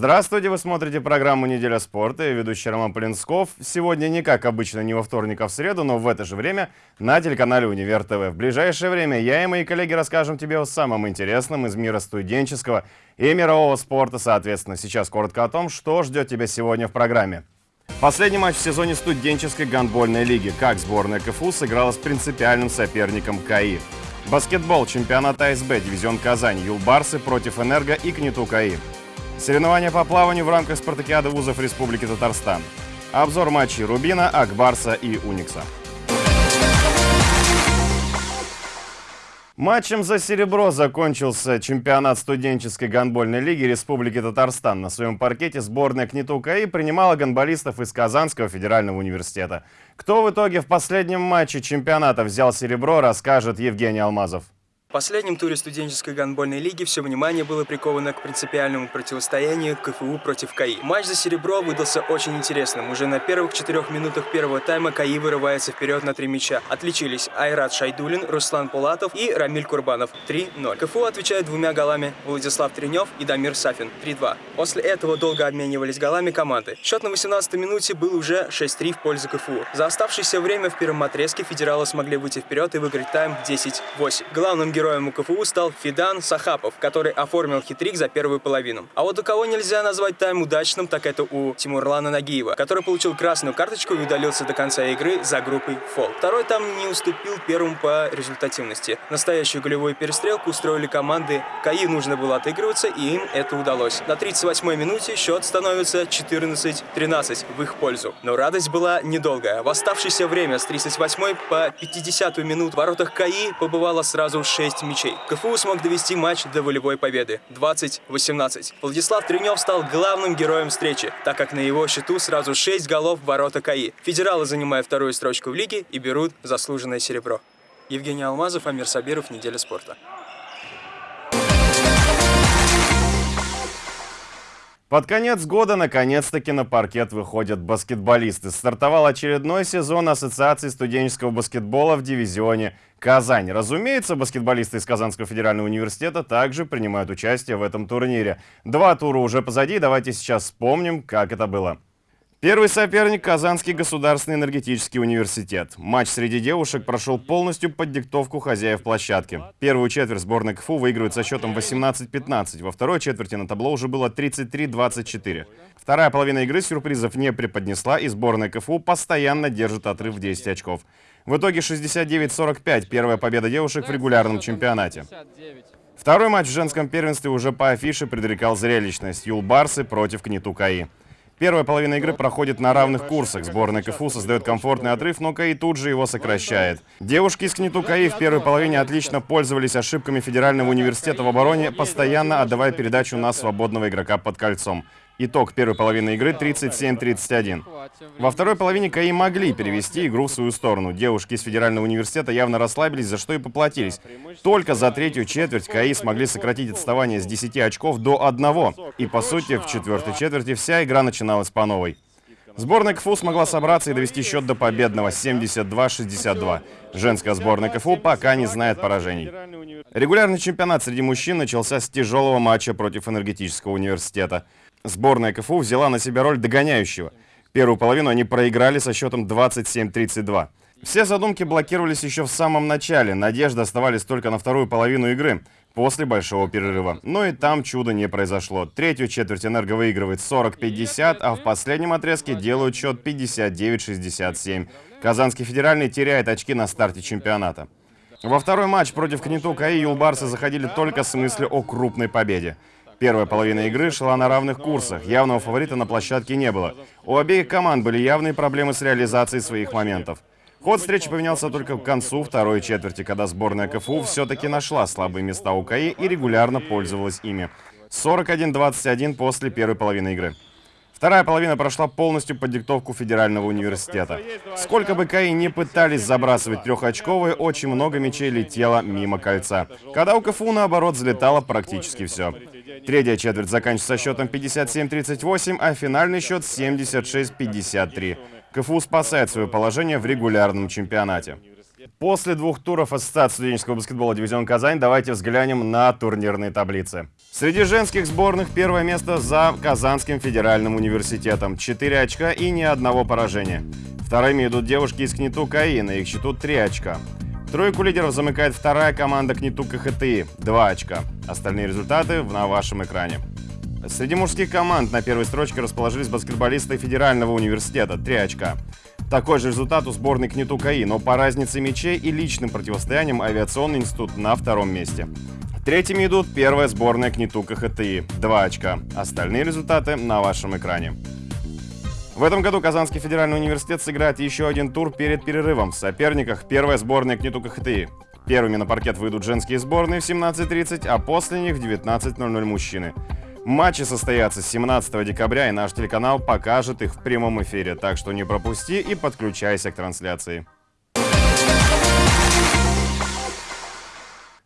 Здравствуйте, вы смотрите программу «Неделя спорта» и ведущий Роман Полинсков. Сегодня не как обычно, не во вторник, а в среду, но в это же время на телеканале «Универ ТВ». В ближайшее время я и мои коллеги расскажем тебе о самом интересном из мира студенческого и мирового спорта, соответственно. Сейчас коротко о том, что ждет тебя сегодня в программе. Последний матч в сезоне студенческой гандбольной лиги. Как сборная КФУ сыграла с принципиальным соперником КАИ. Баскетбол, чемпионат АСБ, дивизион Казань, Юлбарсы против Энерго и КНИТУ-КАИ. Соревнования по плаванию в рамках спартакиады вузов Республики Татарстан. Обзор матчей Рубина, Акбарса и Уникса. Матчем за серебро закончился чемпионат студенческой гандбольной лиги Республики Татарстан. На своем паркете сборная КНИТУ КАИ принимала гандболистов из Казанского федерального университета. Кто в итоге в последнем матче чемпионата взял серебро, расскажет Евгений Алмазов. В последнем туре студенческой гандбольной лиги все внимание было приковано к принципиальному противостоянию КФУ против КАИ. Матч за серебро выдался очень интересным. Уже на первых четырех минутах первого тайма КАИ вырывается вперед на три мяча. Отличились Айрат Шайдулин, Руслан Пулатов и Рамиль Курбанов 3-0. КФУ отвечает двумя голами Владислав Тренев и Дамир Сафин 3-2. После этого долго обменивались голами команды. Счет на 18-й минуте был уже 6-3 в пользу КФУ. За оставшееся время в первом отрезке федералы смогли выйти вперед и выиграть тайм 10-8. Главным героем у КФУ стал Фидан Сахапов, который оформил хитрик за первую половину. А вот у кого нельзя назвать тайм удачным, так это у Тимурлана Нагиева, который получил красную карточку и удалился до конца игры за группой фол. Второй там не уступил первому по результативности. Настоящую голевую перестрелку устроили команды. КАИ нужно было отыгрываться, и им это удалось. На 38-й минуте счет становится 14-13 в их пользу. Но радость была недолгая. В оставшееся время с 38 по 50 минут в воротах КАИ побывало сразу 6 6 мячей. КФУ смог довести матч до волевой победы 20-18. Владислав Тренев стал главным героем встречи, так как на его счету сразу 6 голов в ворота КАИ. Федералы занимают вторую строчку в лиге и берут заслуженное серебро. Евгений Алмазов, Амир Сабиров, Неделя спорта. Под конец года наконец-таки на паркет выходят баскетболисты. Стартовал очередной сезон Ассоциации студенческого баскетбола в дивизионе Казань. Разумеется, баскетболисты из Казанского федерального университета также принимают участие в этом турнире. Два тура уже позади, давайте сейчас вспомним, как это было. Первый соперник – Казанский государственный энергетический университет. Матч среди девушек прошел полностью под диктовку хозяев площадки. Первую четверть сборной КФУ выигрывает со счетом 18-15. Во второй четверти на табло уже было 33-24. Вторая половина игры сюрпризов не преподнесла, и сборная КФУ постоянно держит отрыв в 10 очков. В итоге 69-45 – первая победа девушек в регулярном чемпионате. Второй матч в женском первенстве уже по афише предрекал зрелищность. Юлбарсы против Кнету КАИ. Первая половина игры проходит на равных курсах. Сборная КФУ создает комфортный отрыв, но КАИ тут же его сокращает. Девушки из КНИТУ КАИ в первой половине отлично пользовались ошибками Федерального университета в обороне, постоянно отдавая передачу на свободного игрока под кольцом. Итог первой половины игры 37-31. Во второй половине КАИ могли перевести игру в свою сторону. Девушки из Федерального университета явно расслабились, за что и поплатились. Только за третью четверть КАИ смогли сократить отставание с 10 очков до 1. И по сути в четвертой четверти вся игра начиналась по новой. Сборная КФУ смогла собраться и довести счет до победного 72-62. Женская сборная КФУ пока не знает поражений. Регулярный чемпионат среди мужчин начался с тяжелого матча против энергетического университета. Сборная КФУ взяла на себя роль догоняющего. Первую половину они проиграли со счетом 27-32. Все задумки блокировались еще в самом начале. Надежды оставались только на вторую половину игры, после большого перерыва. Но и там чудо не произошло. Третью четверть «Энерго» выигрывает 40-50, а в последнем отрезке делают счет 59-67. Казанский федеральный теряет очки на старте чемпионата. Во второй матч против Кнету КАИ юлбарсы заходили только с мыслью о крупной победе. Первая половина игры шла на равных курсах, явного фаворита на площадке не было. У обеих команд были явные проблемы с реализацией своих моментов. Ход встречи поменялся только к концу второй четверти, когда сборная КФУ все-таки нашла слабые места у КАИ и регулярно пользовалась ими. 41-21 после первой половины игры. Вторая половина прошла полностью под диктовку Федерального университета. Сколько бы КАИ не пытались забрасывать трехочковые, очень много мячей летело мимо кольца. Когда у КФУ, наоборот, взлетало практически все. Третья четверть заканчивается счетом 57-38, а финальный счет 76-53. КФУ спасает свое положение в регулярном чемпионате. После двух туров Ассоциации студенческого баскетбола «Дивизион Казань» давайте взглянем на турнирные таблицы. Среди женских сборных первое место за Казанским федеральным университетом. 4 очка и ни одного поражения. Вторыми идут девушки из КНИТУ КАИ, на их счету 3 очка. Тройку лидеров замыкает вторая команда КНИТУ КХТИ – 2 очка. Остальные результаты на вашем экране. Среди мужских команд на первой строчке расположились баскетболисты Федерального университета – 3 очка. Такой же результат у сборной КНИТУ КАИ, но по разнице мячей и личным противостояниям авиационный институт на втором месте. Третьими идут первая сборная КНИТУ КХТИ – 2 очка. Остальные результаты на вашем экране. В этом году Казанский федеральный университет сыграет еще один тур перед перерывом. В соперниках первая сборная КНИТУ КХТИ. Первыми на паркет выйдут женские сборные в 17.30, а после них в 19.00 мужчины. Матчи состоятся 17 декабря, и наш телеканал покажет их в прямом эфире, так что не пропусти и подключайся к трансляции.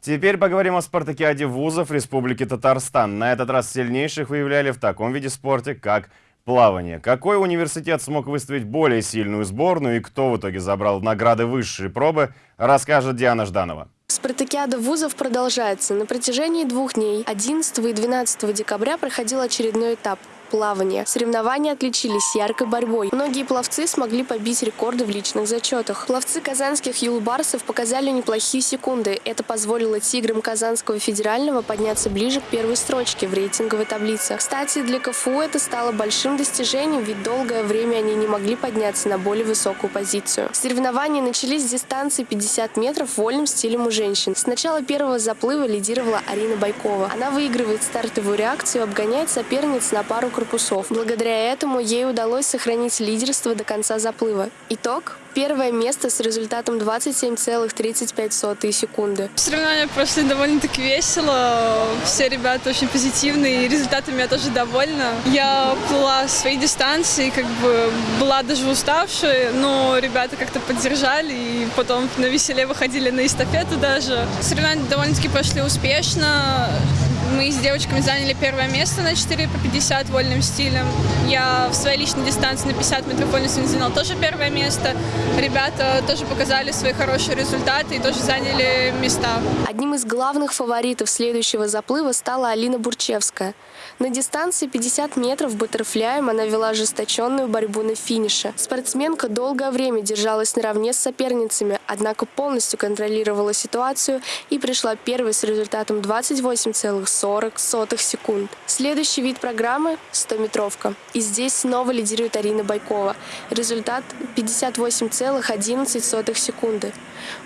Теперь поговорим о спартакиаде вузов Республики Татарстан. На этот раз сильнейших выявляли в таком виде спорта, как плавание. Какой университет смог выставить более сильную сборную и кто в итоге забрал награды высшей пробы, расскажет Диана Жданова. Спартакиада вузов продолжается. На протяжении двух дней, 11 и 12 декабря, проходил очередной этап плавания. Соревнования отличились яркой борьбой. Многие пловцы смогли побить рекорды в личных зачетах. Пловцы казанских юлбарсов показали неплохие секунды. Это позволило тиграм Казанского федерального подняться ближе к первой строчке в рейтинговой таблице. Кстати, для КФУ это стало большим достижением, ведь долгое время они не могли подняться на более высокую позицию. Соревнования начались с дистанции 50 метров вольным стилем у женщин. С начала первого заплыва лидировала Арина Байкова. Она выигрывает стартовую реакцию, обгоняет соперниц на пару корпусов. Благодаря этому ей удалось сохранить лидерство до конца заплыва. Итог Первое место с результатом 27,35 секунды. Соревнования прошли довольно-таки весело. Все ребята очень позитивные, и результатами я тоже довольна. Я плыла свои дистанции, как бы была даже уставшая, но ребята как-то поддержали, и потом на веселе выходили на эстафету даже. Соревнования довольно-таки прошли успешно. Мы с девочками заняли первое место на 4 по 50 вольным стилем. Я в своей личной дистанции на 50 метров вольным стилем заняла тоже первое место. Ребята тоже показали свои хорошие результаты и тоже заняли места. Одним из главных фаворитов следующего заплыва стала Алина Бурчевская. На дистанции 50 метров баттерфляем она вела ожесточенную борьбу на финише. Спортсменка долгое время держалась наравне с соперницами, однако полностью контролировала ситуацию и пришла первой с результатом 28,40 40 секунд. Следующий вид программы – 100-метровка. И здесь снова лидирует Арина Байкова. Результат – 58,11 секунды.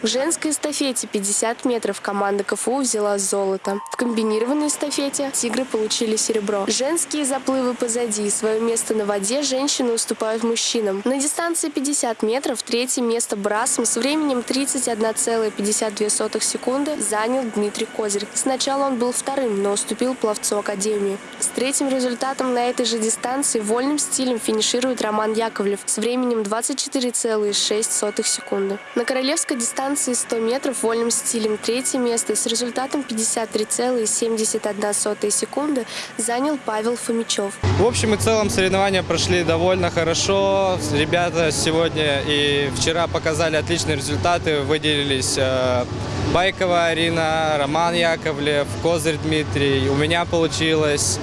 В женской эстафете 50 метров команда КФУ взяла золото. В комбинированной эстафете «Тигры» получили серебро. Женские заплывы позади. Свое место на воде женщины уступают мужчинам. На дистанции 50 метров третье место брасом с временем 31,52 секунды занял Дмитрий Козырь. Сначала он был вторым, но уступил пловцу Академии. С третьим результатом на этой же дистанции вольным стилем финиширует Роман Яковлев с временем 24,6 секунды. На королевской дистанции 100 метров вольным стилем третье место с результатом 53,71 секунды занял Павел Фомичев. В общем и целом соревнования прошли довольно хорошо. Ребята сегодня и вчера показали отличные результаты. Выделились э, Байкова Арина, Роман Яковлев, Козырь Дмитрий. У меня получилось.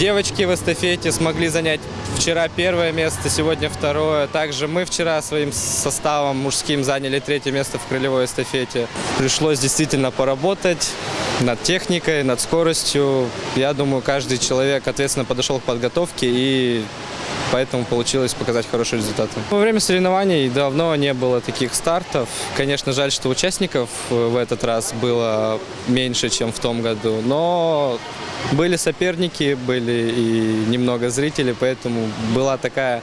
Девочки в эстафете смогли занять вчера первое место, сегодня второе. Также мы вчера своим составом мужским заняли третье место в крылевой эстафете. Пришлось действительно поработать над техникой, над скоростью. Я думаю, каждый человек ответственно подошел к подготовке и поэтому получилось показать хорошие результаты. Во время соревнований давно не было таких стартов. Конечно, жаль, что участников в этот раз было меньше, чем в том году, но были соперники, были и немного зрителей, поэтому была такая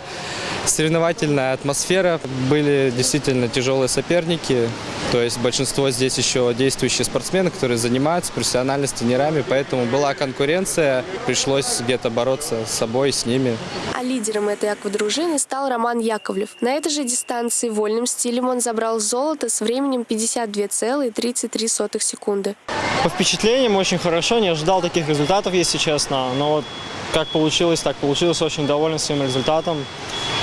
соревновательная атмосфера. Были действительно тяжелые соперники, то есть большинство здесь еще действующие спортсмены, которые занимаются профессионально с тренерами, поэтому была конкуренция, пришлось где-то бороться с собой, с ними. А лидером этой аквадружины стал Роман Яковлев. На этой же дистанции вольным стилем он забрал золото с временем 52,33 секунды. По впечатлениям очень хорошо, не ожидал таких результатов, если честно, но вот как получилось, так получилось, очень доволен своим результатом.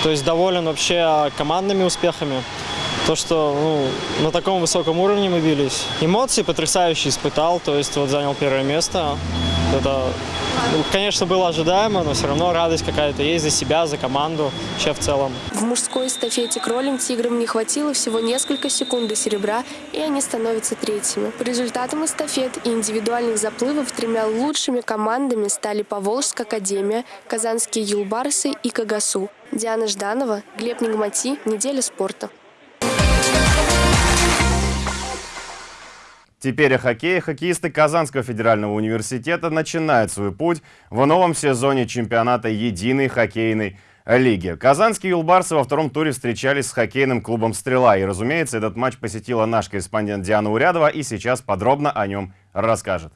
То есть доволен вообще командными успехами. То, что ну, на таком высоком уровне мы бились. Эмоции потрясающие испытал, то есть вот занял первое место. Это, конечно, было ожидаемо, но все равно радость какая-то есть за себя, за команду, вообще в целом. В мужской эстафете кролем тиграм не хватило всего несколько секунд до серебра, и они становятся третьими. По результатам эстафет и индивидуальных заплывов тремя лучшими командами стали Поволжская академия, Казанские юлбарсы и Кагасу. Диана Жданова, Глеб Нигмати, «Неделя спорта». Теперь о хоккее. Хоккеисты Казанского федерального университета начинают свой путь в новом сезоне чемпионата единой хоккейной лиги. Казанские юлбарсы во втором туре встречались с хоккейным клубом «Стрела». И, разумеется, этот матч посетила наш корреспондент Диана Урядова и сейчас подробно о нем расскажет.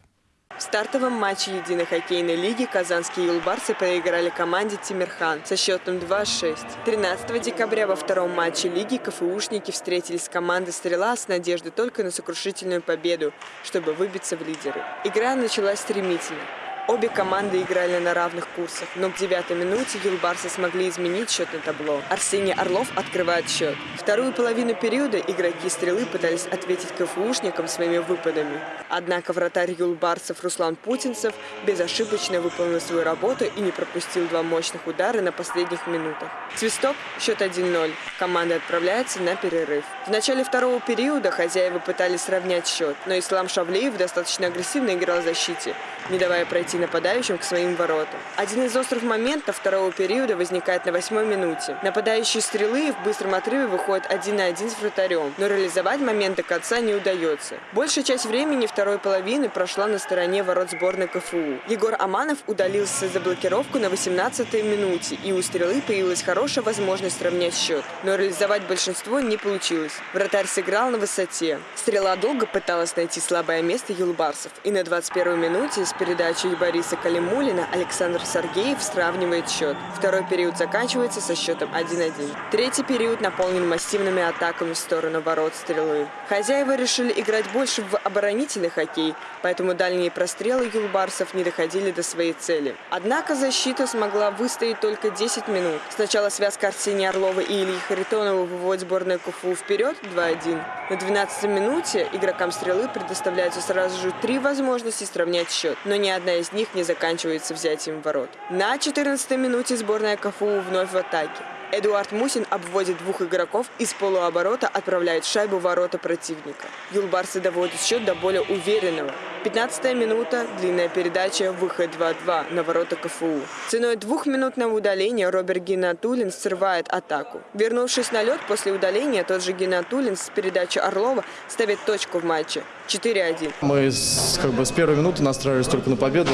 В стартовом матче единой хоккейной лиги казанские юлбарсы проиграли команде «Тимирхан» со счетом 2-6. 13 декабря во втором матче лиги КФУшники встретились с командой «Стрела» с надеждой только на сокрушительную победу, чтобы выбиться в лидеры. Игра началась стремительно. Обе команды играли на равных курсах, но к девятой минуте юлбарсы смогли изменить счет на табло. Арсений Орлов открывает счет. Вторую половину периода игроки «Стрелы» пытались ответить КФУшникам своими выпадами. Однако вратарь юлбарсов Руслан Путинцев безошибочно выполнил свою работу и не пропустил два мощных удара на последних минутах. Свисток, счет 1-0. Команда отправляется на перерыв. В начале второго периода хозяева пытались сравнять счет, но Ислам Шавлеев достаточно агрессивно играл в защите, не давая пройти нападающим к своим воротам. Один из острых моментов второго периода возникает на восьмой минуте. Нападающие стрелы в быстром отрыве выходят один на один с вратарем, но реализовать момент до конца не удается. Большая часть времени второй половины прошла на стороне ворот сборной КФУ. Егор Аманов удалился за блокировку на 18-й минуте, и у стрелы появилась хорошая возможность сравнять счет. Но реализовать большинство не получилось. Вратарь сыграл на высоте. Стрела долго пыталась найти слабое место юлбарсов, и на 21-й минуте с передачи Бориса Калимулина Александр Сергеев сравнивает счет. Второй период заканчивается со счетом 1-1. Третий период наполнен массивными атаками в сторону ворот стрелы. Хозяева решили играть больше в оборонительный хоккей, поэтому дальние прострелы юлбарсов не доходили до своей цели. Однако защита смогла выстоять только 10 минут. Сначала связка Арсения Орлова и Ильи Харитонова выводит сборную КФУ вперед 2-1. На 12 минуте игрокам стрелы предоставляются сразу же три возможности сравнять счет, но ни одна из них не заканчивается взятием ворот. На 14 минуте сборная КФУ вновь в атаке. Эдуард Мусин обводит двух игроков из полуоборота, отправляет шайбу в ворота противника. Юлбарсы доводят счет до более уверенного. 15 минута, длинная передача, выход 2-2 на ворота КФУ. Ценой двухминутного удаления Роберт Геннатулин срывает атаку. Вернувшись на лед после удаления, тот же Геннатулин с передачи Орлова ставит точку в матче. 4-1. Мы с, как бы, с первой минуты настраивались только на победу,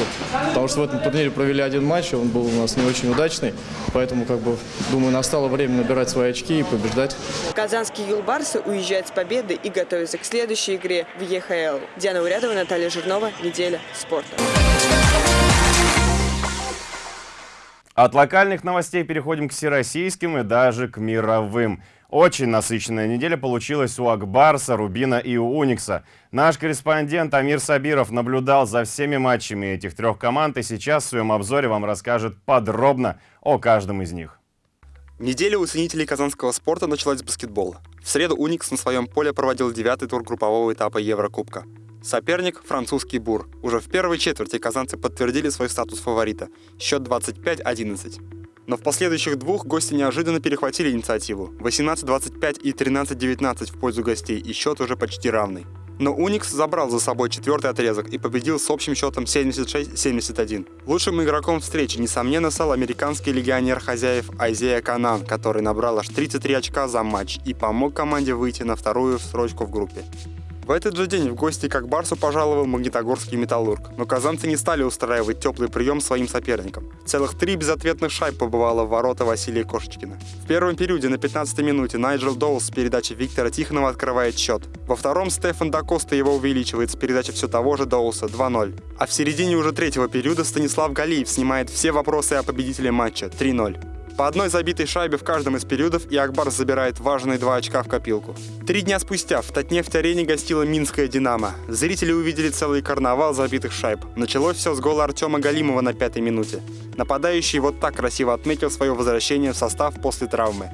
потому что в этом турнире провели один матч, он был у нас не очень удачный, поэтому, как бы, думаю, настало время набирать свои очки и побеждать. Казанские юлбарсы уезжают с победы и готовятся к следующей игре в ЕХЛ. Диана Урядова, Наталья Жирнова, Неделя спорта. От локальных новостей переходим к всероссийским и даже к мировым. Очень насыщенная неделя получилась у Акбарса, Рубина и у Уникса. Наш корреспондент Амир Сабиров наблюдал за всеми матчами этих трех команд и сейчас в своем обзоре вам расскажет подробно о каждом из них. Неделя у ценителей казанского спорта началась с баскетбола. В среду Уникс на своем поле проводил девятый тур группового этапа Еврокубка. Соперник – французский Бур. Уже в первой четверти казанцы подтвердили свой статус фаворита. Счет 25-11. Но в последующих двух гости неожиданно перехватили инициативу. 18-25 и 13-19 в пользу гостей, и счет уже почти равный. Но Уникс забрал за собой четвертый отрезок и победил с общим счетом 76-71. Лучшим игроком встречи, несомненно, стал американский легионер хозяев Айзея Канан, который набрал аж 33 очка за матч и помог команде выйти на вторую строчку в группе. В этот же день в гости как Барсу пожаловал Магнитогорский металлург, но казанцы не стали устраивать теплый прием своим соперникам. Целых три безответных шайб побывало в ворота Василия Кошечкина. В первом периоде на 15 минуте Найджел Доус с передачи Виктора Тихонова открывает счет. Во втором Стефан Дакоста его увеличивает с передачи все того же Доуса 2-0. А в середине уже третьего периода Станислав Галиев снимает все вопросы о победителе матча 3-0. По одной забитой шайбе в каждом из периодов и Акбар забирает важные два очка в копилку. Три дня спустя в Татнефть-арене гостила Минская «Динамо». Зрители увидели целый карнавал забитых шайб. Началось все с гола Артема Галимова на пятой минуте. Нападающий вот так красиво отметил свое возвращение в состав после травмы.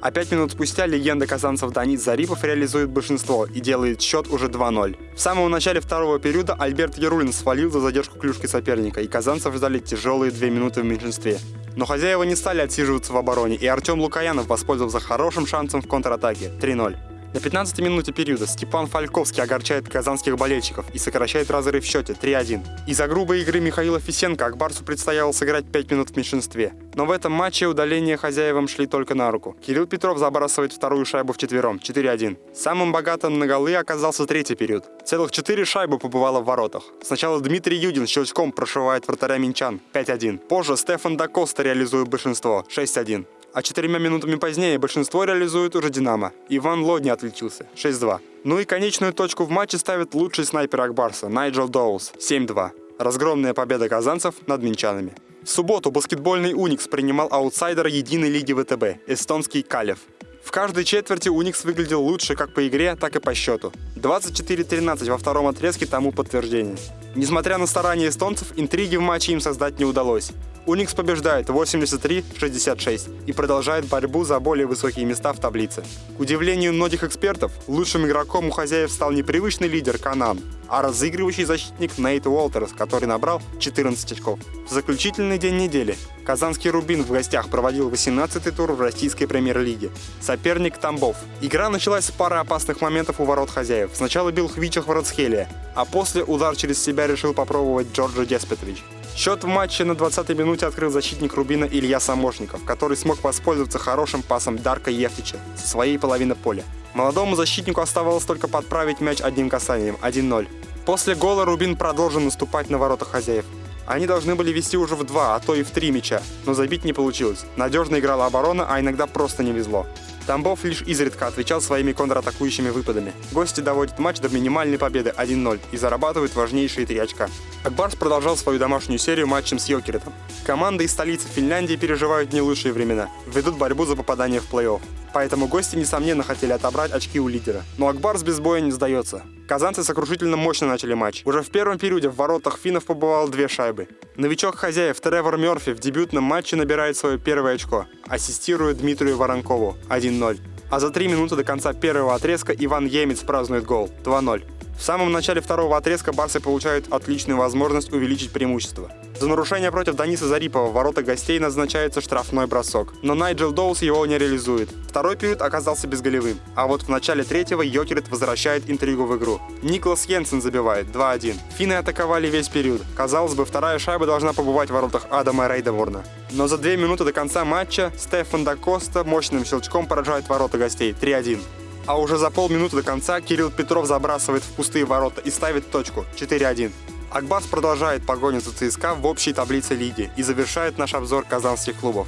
А пять минут спустя легенда казанцев Данис Зарипов реализует большинство и делает счет уже 2-0. В самом начале второго периода Альберт Ярулин свалил за задержку клюшки соперника, и казанцев ждали тяжелые две минуты в меньшинстве. Но хозяева не стали отсиживаться в обороне, и Артем Лукаянов воспользовался хорошим шансом в контратаке 3-0. На 15-й минуте периода Степан Фальковский огорчает казанских болельщиков и сокращает разрыв в счете 3-1. Из-за грубой игры Михаила Фисенко Акбарсу предстояло сыграть 5 минут в меньшинстве. Но в этом матче удаления хозяевам шли только на руку. Кирилл Петров забрасывает вторую шайбу в четвером 4-1. Самым богатым на голы оказался третий период. Целых 4 шайбы побывало в воротах. Сначала Дмитрий Юдин щелчком прошивает вратаря Минчан 5-1. Позже Стефан Дакоста реализует большинство 6-1. А четырьмя минутами позднее большинство реализует уже «Динамо». Иван Лодни отличился 6-2. Ну и конечную точку в матче ставит лучший снайпер Акбарса Найджел Доулс 7-2. Разгромная победа казанцев над минчанами. В субботу баскетбольный «Уникс» принимал аутсайдера единой лиги ВТБ – эстонский «Калев». В каждой четверти Уникс выглядел лучше как по игре, так и по счету. 24-13 во втором отрезке тому подтверждение. Несмотря на старания эстонцев, интриги в матче им создать не удалось. Уникс побеждает 83-66 и продолжает борьбу за более высокие места в таблице. К удивлению многих экспертов, лучшим игроком у хозяев стал не привычный лидер Канан, а разыгрывающий защитник Нейт Уолтерс, который набрал 14 очков. В заключительный день недели казанский «Рубин» в гостях проводил 18-й тур в российской премьер-лиге. Соперник Тамбов. Игра началась с пары опасных моментов у ворот хозяев. Сначала бил Хвичах Варацхелия, а после удар через себя решил попробовать Джорджо Деспетович. Счет в матче на 20-й минуте открыл защитник Рубина Илья Самошников, который смог воспользоваться хорошим пасом Дарка Ефтича со своей половины поля. Молодому защитнику оставалось только подправить мяч одним касанием 1-0. После гола Рубин продолжил наступать на ворота хозяев. Они должны были вести уже в два, а то и в три мяча, но забить не получилось. Надежно играла оборона, а иногда просто не везло. Тамбов лишь изредка отвечал своими контратакующими выпадами. Гости доводят матч до минимальной победы 1-0 и зарабатывают важнейшие три очка. Акбарс продолжал свою домашнюю серию матчем с Йокеретом. Команды из столицы Финляндии переживают не лучшие времена, ведут борьбу за попадание в плей-офф. Поэтому гости, несомненно, хотели отобрать очки у лидера. Но Акбарс без боя не сдается. Казанцы сокрушительно мощно начали матч. Уже в первом периоде в воротах финнов побывало две шайбы. Новичок хозяев Тревор Мерфи в дебютном матче набирает свое первое очко. Ассистирует Дмитрию Воронкову 1-0. А за три минуты до конца первого отрезка Иван Емец празднует гол 2-0. В самом начале второго отрезка барсы получают отличную возможность увеличить преимущество. За нарушение против Даниса Зарипова в ворота гостей назначается штрафной бросок, но Найджел Доус его не реализует. Второй период оказался безголевым, а вот в начале третьего Йокерит возвращает интригу в игру. Никлас Йенсен забивает 2-1. Финны атаковали весь период. Казалось бы, вторая шайба должна побывать в воротах Адама Рейдеворна. Но за две минуты до конца матча Стефан Дакоста мощным щелчком поражает ворота гостей 3-1. А уже за полминуты до конца Кирилл Петров забрасывает в пустые ворота и ставит точку 4-1. Акбас продолжает погоню за ЦСКА в общей таблице лиги и завершает наш обзор казанских клубов.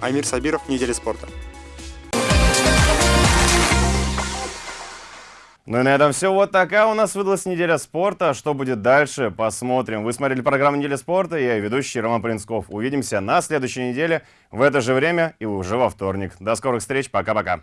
Амир Сабиров, Неделя спорта. Ну и на этом все. Вот такая у нас выдалась неделя спорта. Что будет дальше, посмотрим. Вы смотрели программу «Неделя спорта». Я ведущий Роман Принцков. Увидимся на следующей неделе в это же время и уже во вторник. До скорых встреч. Пока-пока.